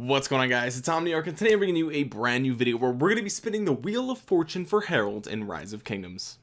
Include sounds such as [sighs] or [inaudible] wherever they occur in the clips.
what's going on guys? It's omniarch and today i'm bringing you a brand new video where we're going to be spinning the wheel of fortune for Harold in rise of kingdoms.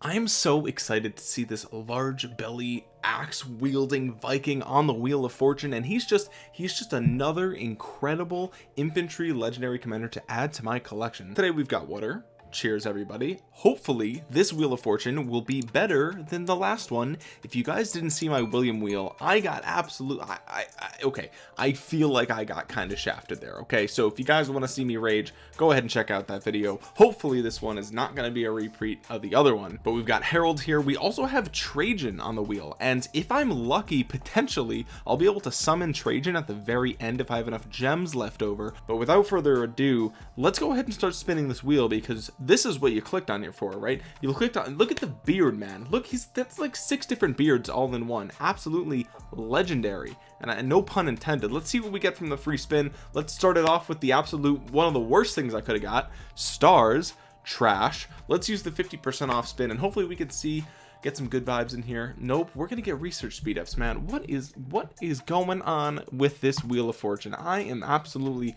I am so excited to see this large belly axe wielding Viking on the wheel of fortune and he's just he's just another incredible infantry legendary commander to add to my collection. Today we've got water cheers everybody. Hopefully this wheel of fortune will be better than the last one. If you guys didn't see my william wheel i got absolute I, I, I okay i feel like i got kind of shafted there okay? So if you guys want to see me rage go ahead and check out that video. Hopefully this one is not going to be a repeat of the other one. But we've got harold here. We also have trajan on the wheel. And if i'm lucky potentially i'll be able to summon trajan at the very end if i have enough gems left over. But without further ado let's go ahead and start spinning this wheel because this is what you clicked on here for right? You clicked on look at the beard man. Look he's that's like six different beards all in one. Absolutely legendary. And, and no pun intended. Let's see what we get from the free spin. Let's start it off with the absolute one of the worst things i could have got. Stars trash. Let's use the 50 percent off spin and hopefully we can see get some good vibes in here. Nope we're gonna get research speed ups man. What is what is going on with this wheel of fortune? I am absolutely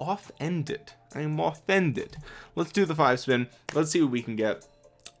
offended. I am offended. Let's do the five spin. Let's see what we can get.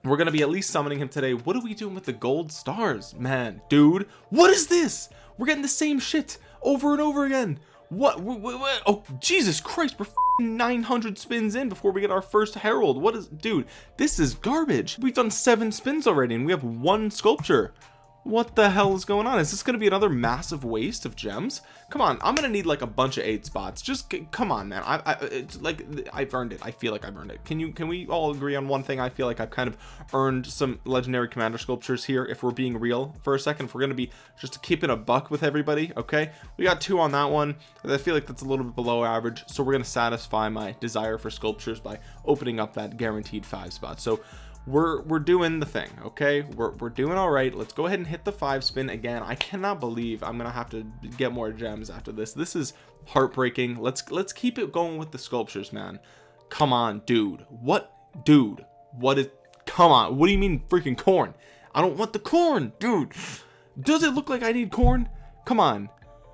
We're gonna be at least summoning him today. What are we doing with the gold stars man? Dude what is this? We're getting the same shit over and over again. What, what, what oh jesus christ we're 900 spins in before we get our first Harold. What is dude this is garbage. We've done seven spins already and we have one sculpture what the hell is going on? Is this going to be another massive waste of gems? Come on i'm gonna need like a bunch of eight spots. Just come on man. I, I uh, it's like I've earned it. I feel like I've earned it. Can you can we all agree on one thing? I feel like I've kind of earned some legendary commander sculptures here if we're being real for a second. If we're gonna be just to keep it a buck with everybody okay? We got two on that one. I feel like that's a little bit below average so we're gonna satisfy my desire for sculptures by opening up that guaranteed five spot so we're we're doing the thing okay? We're, we're doing all right. Let's go ahead and hit the five spin again. I cannot believe i'm gonna have to get more gems after this. This is heartbreaking. Let's let's keep it going with the sculptures man. Come on dude. What dude? What is come on. What do you mean freaking corn? I don't want the corn dude. Does it look like i need corn? Come on.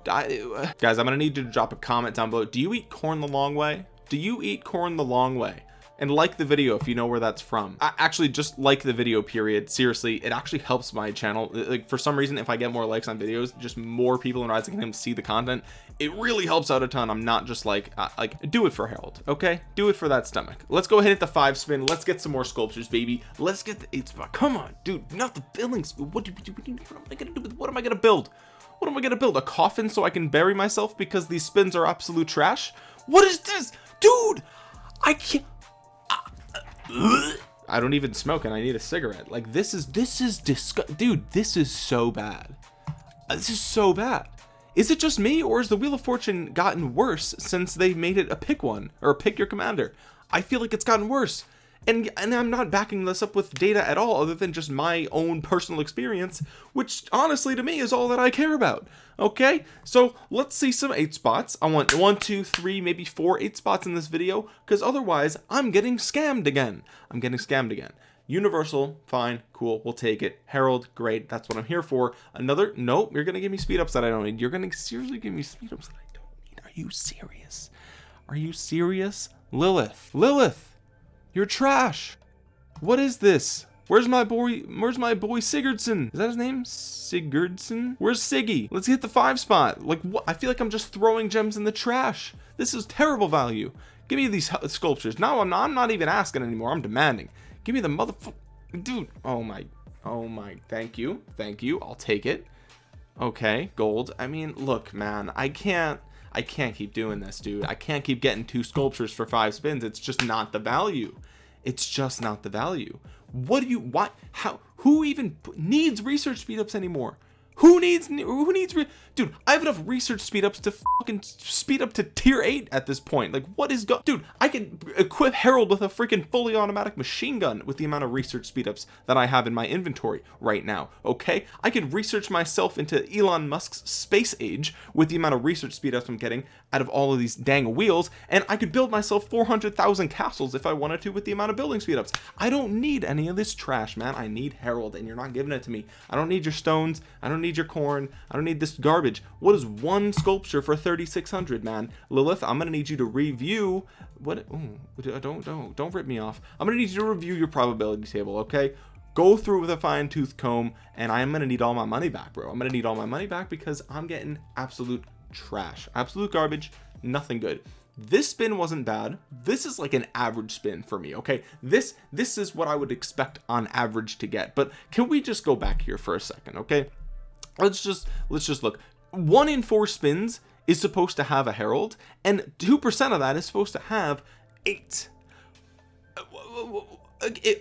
I, uh, guys i'm gonna need you to drop a comment down below. Do you eat corn the long way? Do you eat corn the long way and like the video if you know where that's from. I actually just like the video period. Seriously it actually helps my channel. Like for some reason if I get more likes on videos just more people in Rising Kingdom see the content. It really helps out a ton. I'm not just like uh, like do it for Harold okay? Do it for that stomach. Let's go ahead and hit the five spin. Let's get some more sculptures baby. Let's get the eight spot. Come on dude not the building what, do, what am I gonna do with what am I gonna build? What am I gonna build? A coffin so I can bury myself because these spins are absolute trash? What is this? Dude I can't I don't even smoke and I need a cigarette. Like this is this is disgust dude this is so bad. Uh, this is so bad. Is it just me or has the wheel of fortune gotten worse since they made it a pick one or pick your commander? I feel like it's gotten worse and and I'm not backing this up with data at all other than just my own personal experience which honestly to me is all that I care about. Okay? So let's see some eight spots. I want one two three maybe four eight spots in this video because otherwise I'm getting scammed again. I'm getting scammed again. Universal fine cool we'll take it. Harold great that's what I'm here for. Another nope you're gonna give me speed ups that I don't need. You're gonna seriously give me speed ups that I don't need. Are you serious? Are you serious? Lilith Lilith you're trash. What is this? Where's my boy? Where's my boy Sigurdsson? Is that his name? Sigurdsson? Where's Siggy? Let's hit the five spot. Like what? I feel like I'm just throwing gems in the trash. This is terrible value. Give me these sculptures. No, I'm not, I'm not even asking anymore. I'm demanding. Give me the motherfucker. Dude. Oh my. Oh my. Thank you. Thank you. I'll take it. Okay. Gold. I mean, look, man. I can't. I can't keep doing this, dude. I can't keep getting two sculptures for five spins. It's just not the value. It's just not the value. What do you, what, how, who even needs research speedups anymore? Who needs who needs dude i have enough research speed ups to fucking speed up to tier 8 at this point. Like what is go dude i can equip harold with a freaking fully automatic machine gun with the amount of research speed ups that i have in my inventory right now okay? I can research myself into elon musk's space age with the amount of research speed ups i'm getting out of all of these dang wheels and i could build myself 400,000 castles if i wanted to with the amount of building speed ups. I don't need any of this trash man. I need harold and you're not giving it to me. I don't need your stones. I don't need need your corn. I don't need this garbage. What is one sculpture for 3600 man? Lilith I'm gonna need you to review what ooh, don't don't don't rip me off. I'm gonna need you to review your probability table okay? Go through with a fine-tooth comb and I'm gonna need all my money back bro. I'm gonna need all my money back because I'm getting absolute trash. Absolute garbage nothing good. This spin wasn't bad. This is like an average spin for me okay? This this is what I would expect on average to get. But can we just go back here for a second okay let's just let's just look. One in four spins is supposed to have a Harold and two percent of that is supposed to have eight.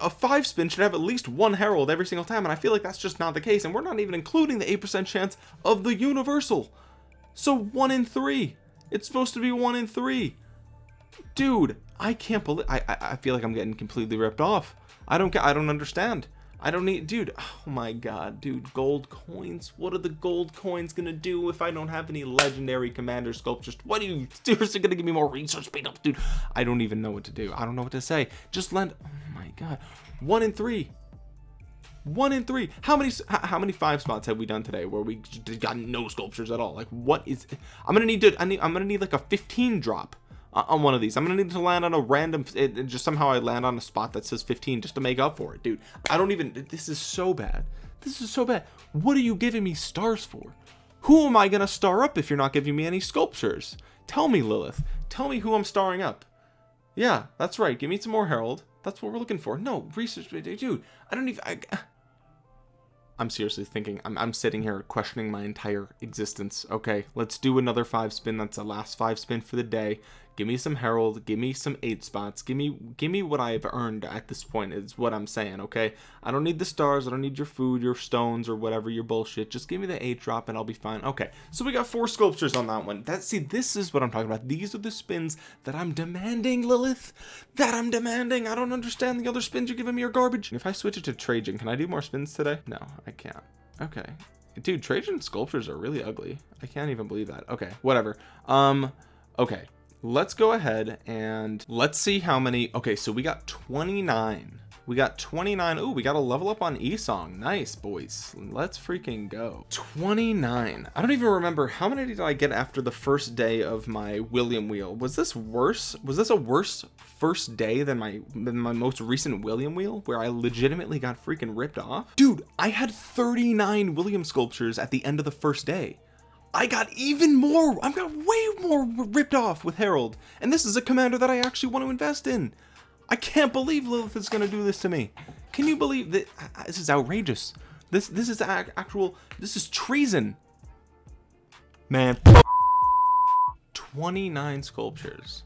A five spin should have at least one Harold every single time and I feel like that's just not the case and we're not even including the eight percent chance of the universal. So one in three. It's supposed to be one in three. Dude I can't believe I I feel like I'm getting completely ripped off. I don't get I don't understand I don't need dude oh my god dude gold coins? What are the gold coins gonna do if I don't have any legendary commander sculptures? What are you [laughs] seriously gonna give me more research speed up dude. I don't even know what to do. I don't know what to say. Just lend oh my god. One in three. One in three. How many how many five spots have we done today where we got no sculptures at all? Like what is I'm gonna need to I need I'm gonna need like a 15 drop on one of these. I'm gonna need to land on a random it, it just somehow I land on a spot that says 15 just to make up for it dude. I don't even this is so bad. This is so bad. What are you giving me stars for? Who am I gonna star up if you're not giving me any sculptures? Tell me Lilith. Tell me who I'm starring up. Yeah that's right. Give me some more Harold. That's what we're looking for. No research dude I don't even I, [sighs] I'm seriously thinking I'm, I'm sitting here questioning my entire existence okay? Let's do another five spin. That's the last five spin for the day give me some Harold give me some eight spots give me give me what i've earned at this point is what i'm saying okay? I don't need the stars i don't need your food your stones or whatever your bullshit. Just give me the eight drop and i'll be fine. Okay so we got four sculptures on that one. That see this is what i'm talking about. These are the spins that i'm demanding lilith. That i'm demanding. I don't understand the other spins you're giving me are garbage. If i switch it to trajan can i do more spins today? No i can't. Okay. Dude trajan sculptures are really ugly. I can't even believe that. Okay whatever. Um okay let's go ahead and let's see how many okay so we got 29 we got 29 oh we got a level up on esong. Nice boys. Let's freaking go. 29 i don't even remember how many did i get after the first day of my william wheel. Was this worse? Was this a worse first day than my than my most recent william wheel where i legitimately got freaking ripped off? Dude i had 39 william sculptures at the end of the first day I got even more I got way more ripped off with Harold. And this is a commander that I actually want to invest in. I can't believe Lilith is gonna do this to me. Can you believe that this is outrageous. This this is actual this is treason. Man 29 sculptures.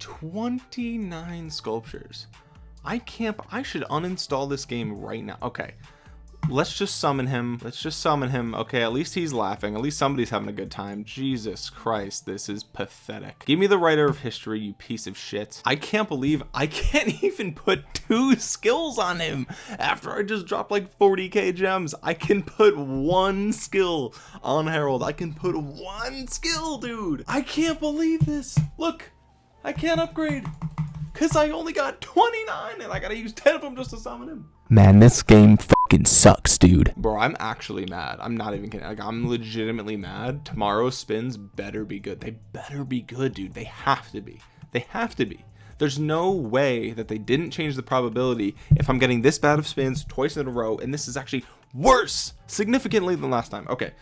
29 sculptures. I can't I should uninstall this game right now. Okay let's just summon him. Let's just summon him. Okay at least he's laughing. At least somebody's having a good time. Jesus christ this is pathetic. Give me the writer of history you piece of shit. I can't believe i can't [laughs] even put two skills on him after i just dropped like 40k gems. I can put one skill on harold. I can put one skill dude. I can't believe this. Look i can't upgrade because i only got 29 and i gotta use 10 of them just to summon him. Man this game fucking sucks, dude. Bro, I'm actually mad. I'm not even kidding. Like, I'm legitimately mad. Tomorrow's spins better be good. They better be good, dude. They have to be. They have to be. There's no way that they didn't change the probability if I'm getting this bad of spins twice in a row, and this is actually worse significantly than last time. Okay,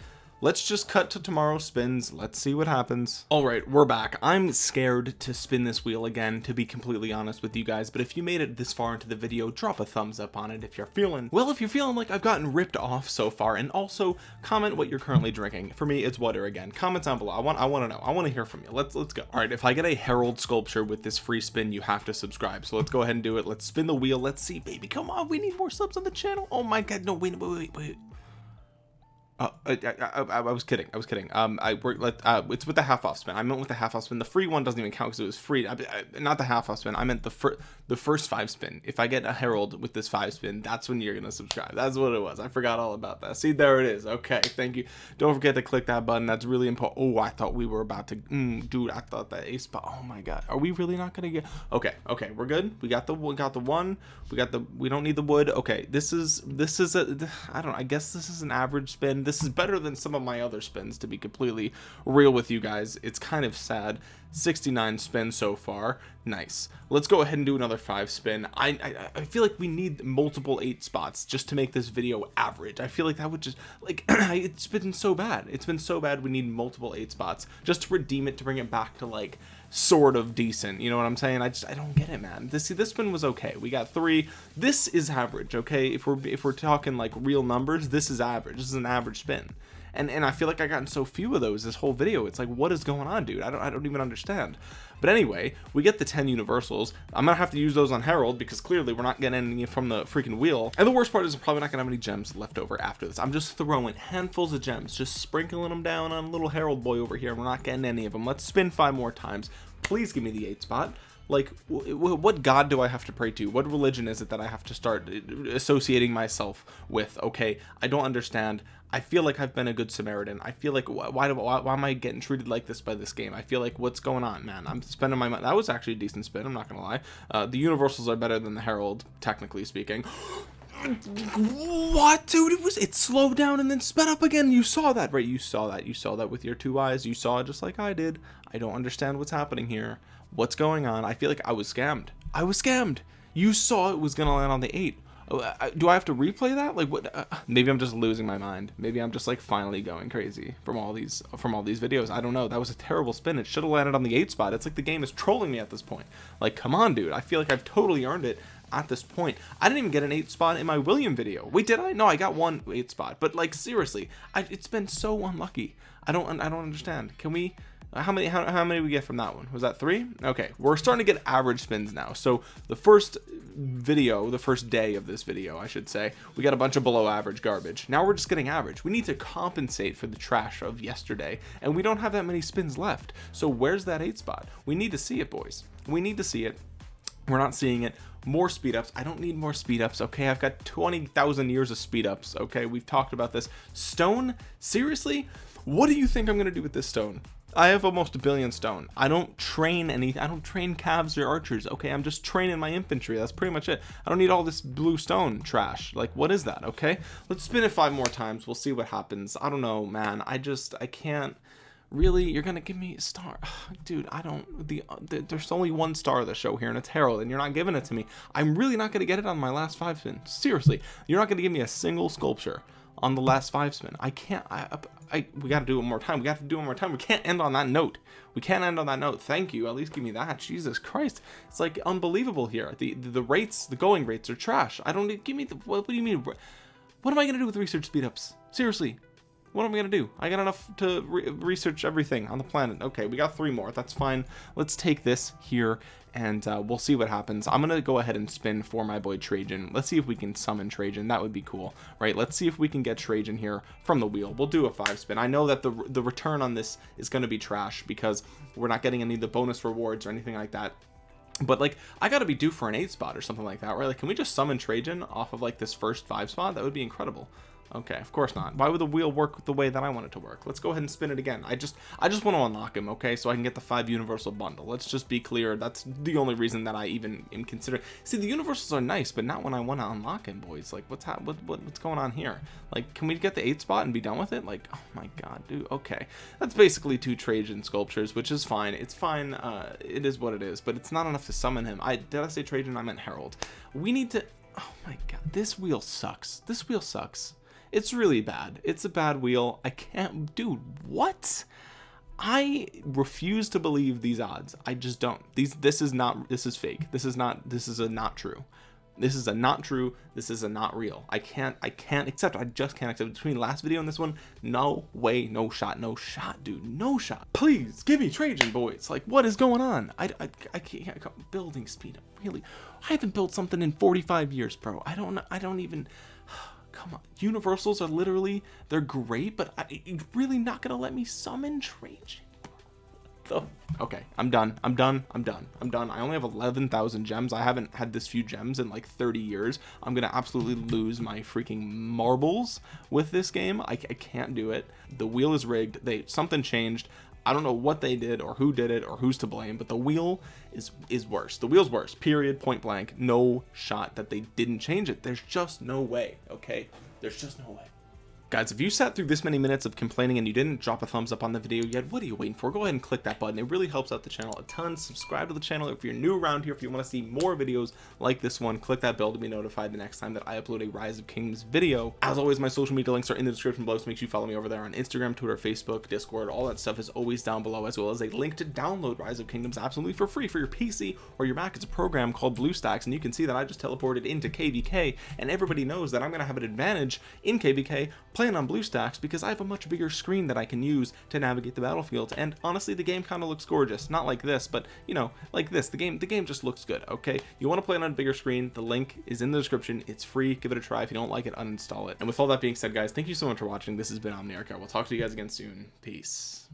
let's just cut to tomorrow's spins. Let's see what happens. All right we're back. I'm scared to spin this wheel again to be completely honest with you guys but if you made it this far into the video drop a thumbs up on it if you're feeling well if you're feeling like i've gotten ripped off so far and also comment what you're currently drinking. For me it's water again. Comment down below. I want i want to know. I want to hear from you. Let's let's go. All right if i get a Harold sculpture with this free spin you have to subscribe. So let's go ahead and do it. Let's spin the wheel. Let's see. Baby come on. We need more subs on the channel. Oh my god. No wait wait wait wait Uh, I, I, I, I was kidding. I was kidding. Um, I work. Let uh, it's with the half off spin. I meant with the half off spin. The free one doesn't even count because it was free. Not the half off spin. I meant the first the first five spin. If I get a Harold with this five spin, that's when you're gonna subscribe. That's what it was. I forgot all about that. See, there it is. Okay, thank you. Don't forget to click that button. That's really important. Oh, I thought we were about to. Mm, dude, I thought that ace spot. Oh my god, are we really not gonna get? Okay, okay, we're good. We got the we got the one. We got the. We don't need the wood. Okay, this is this is a. I don't. know. I guess this is an average spin. This is better than some of my other spins to be completely real with you guys. It's kind of sad 69 spins so far. Nice. Let's go ahead and do another five spin. I, I i feel like we need multiple eight spots just to make this video average. I feel like that would just like [clears throat] it's been so bad. It's been so bad we need multiple eight spots just to redeem it to bring it back to like sort of decent. You know what i'm saying? I just i don't get it man. This see this one was okay. We got three. This is average okay? If we're if we're talking like real numbers this is average. This is an average spin and and I feel like I gotten so few of those this whole video. It's like what is going on dude? I don't I don't even understand. But anyway we get the 10 universals. I'm gonna have to use those on Harold because clearly we're not getting any from the freaking wheel. And the worst part is I'm probably not gonna have any gems left over after this. I'm just throwing handfuls of gems just sprinkling them down on little Harold boy over here we're not getting any of them let's spin five more times please give me the eight spot. Like what god do i have to pray to? What religion is it that i have to start uh, associating myself with? Okay i don't understand. I feel like i've been a good samaritan. I feel like why, do, why, why am i getting treated like this by this game? I feel like what's going on man? I'm spending my money that was actually a decent spin i'm not gonna lie. Uh, the universals are better than the Harold technically speaking [gasps] what dude? It was it slowed down and then sped up again. You saw that right? You saw that. You saw that with your two eyes. You saw it just like i did. I don't understand what's happening here. What's going on? I feel like i was scammed. I was scammed. You saw it was gonna land on the eight. do i have to replay that? Like what uh, maybe i'm just losing my mind. Maybe i'm just like finally going crazy from all these from all these videos. I don't know. That was a terrible spin. It should have landed on the eight spot. It's like the game is trolling me at this point. Like come on dude. I feel like i've totally earned it at this point. I didn't even get an eight spot in my william video. Wait did i? No i got one eight spot. But like seriously I, it's been so unlucky. I don't i don't understand. Can we how many how, how many we get from that one? Was that three? Okay we're starting to get average spins now. So the first video the first day of this video I should say we got a bunch of below average garbage. Now we're just getting average. We need to compensate for the trash of yesterday and we don't have that many spins left. So where's that eight spot? We need to see it boys. We need to see it. We're not seeing it more speed ups i don't need more speed ups okay i've got 20,000 years of speed ups okay we've talked about this stone seriously what do you think i'm gonna do with this stone I have almost a billion stone. I don't train any, I don't train cavs or archers. Okay. I'm just training my infantry. That's pretty much it. I don't need all this blue stone trash. Like, what is that? Okay. Let's spin it five more times. We'll see what happens. I don't know, man. I just, I can't really? You're gonna give me a star? [sighs] Dude i don't the, uh, the, there's only one star of the show here and it's Harold, and you're not giving it to me. I'm really not gonna get it on my last five spin. Seriously you're not gonna give me a single sculpture on the last five spin. I can't I, I we got to do it more time. We got to do it more time. We can't end on that note. We can't end on that note. Thank you. At least give me that. Jesus Christ. It's like unbelievable here. The the, the rates the going rates are trash. I don't give me the what, what do you mean? What am I gonna do with research speedups? Seriously what am I gonna do? I got enough to re research everything on the planet. Okay we got three more. That's fine. Let's take this here and uh, we'll see what happens. I'm gonna go ahead and spin for my boy Trajan. Let's see if we can summon Trajan. That would be cool right? Let's see if we can get Trajan here from the wheel. We'll do a five spin. I know that the the return on this is going to be trash because we're not getting any of the bonus rewards or anything like that. But like I gotta be due for an eight spot or something like that right? Like can we just summon Trajan off of like this first five spot? That would be incredible Okay, of course not. Why would the wheel work the way that I want it to work? Let's go ahead and spin it again. I just I just want to unlock him, okay, so I can get the five universal bundle. Let's just be clear. That's the only reason that I even am considering. See, the universals are nice, but not when I want to unlock him, boys. Like, what's ha what, what what's going on here? Like, can we get the eight spot and be done with it? Like, oh my god, dude. Okay, that's basically two Trajan sculptures, which is fine. It's fine. Uh, it is what it is, but it's not enough to summon him. I did I say Trajan? I meant Harold. We need to. Oh my god, this wheel sucks. This wheel sucks. It's really bad. It's a bad wheel. I can't, dude, what? I refuse to believe these odds. I just don't. These, this is not, this is fake. This is not, this is a not true. This is a not true. This is a not real. I can't, I can't accept. I just can't accept between last video and this one. No way, no shot, no shot, dude, no shot. Please give me Trajan boys. Like what is going on? I, I, I can't, I building speed. Really, I haven't built something in 45 years, bro. I don't, I don't even, come on universals are literally they're great but I, really not gonna let me summon Trajan? The okay i'm done i'm done i'm done i'm done. I only have 11,000 gems. I haven't had this few gems in like 30 years. I'm gonna absolutely lose my freaking marbles with this game. I, I can't do it. The wheel is rigged. They something changed I don't know what they did or who did it or who's to blame, but the wheel is is worse. The wheel's worse. Period. Point blank. No shot that they didn't change it. There's just no way. Okay. There's just no way guys if you sat through this many minutes of complaining and you didn't drop a thumbs up on the video yet what are you waiting for? Go ahead and click that button. It really helps out the channel a ton. Subscribe to the channel if you're new around here. If you want to see more videos like this one click that bell to be notified the next time that I upload a rise of kingdoms video. As always my social media links are in the description below so make sure you follow me over there on Instagram Twitter Facebook Discord. All that stuff is always down below as well as a link to download rise of kingdoms absolutely for free for your PC or your Mac. It's a program called BlueStacks and you can see that I just teleported into KVK and everybody knows that I'm gonna have an advantage in KVK playing on BlueStacks because I have a much bigger screen that I can use to navigate the battlefield. And honestly the game kind of looks gorgeous. Not like this but you know like this. The game the game just looks good okay? You want to play it on a bigger screen the link is in the description. It's free. Give it a try. If you don't like it uninstall it. And with all that being said guys thank you so much for watching. This has been Omniarch. I will talk to you guys again soon. Peace